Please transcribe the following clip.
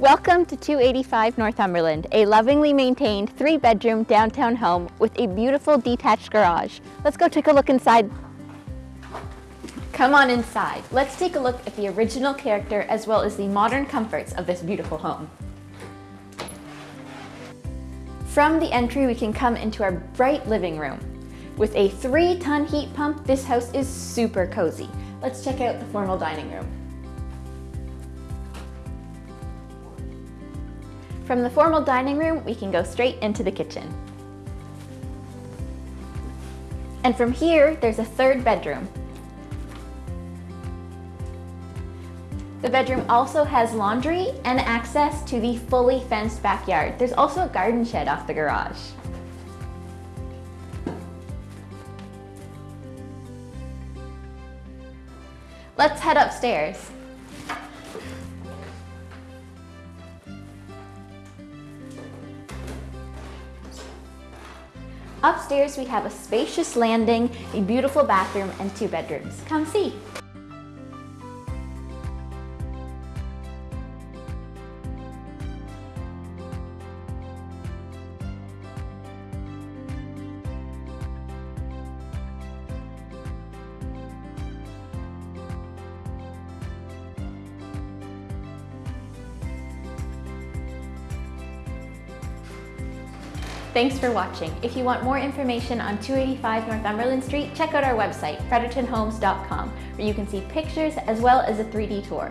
Welcome to 285 Northumberland, a lovingly maintained three-bedroom downtown home with a beautiful detached garage. Let's go take a look inside. Come on inside. Let's take a look at the original character as well as the modern comforts of this beautiful home. From the entry, we can come into our bright living room. With a three-ton heat pump, this house is super cozy. Let's check out the formal dining room. From the formal dining room, we can go straight into the kitchen. And from here, there's a third bedroom. The bedroom also has laundry and access to the fully fenced backyard. There's also a garden shed off the garage. Let's head upstairs. Upstairs, we have a spacious landing, a beautiful bathroom, and two bedrooms. Come see. Thanks for watching. If you want more information on 285 Northumberland Street, check out our website, frederictonhomes.com, where you can see pictures as well as a 3D tour.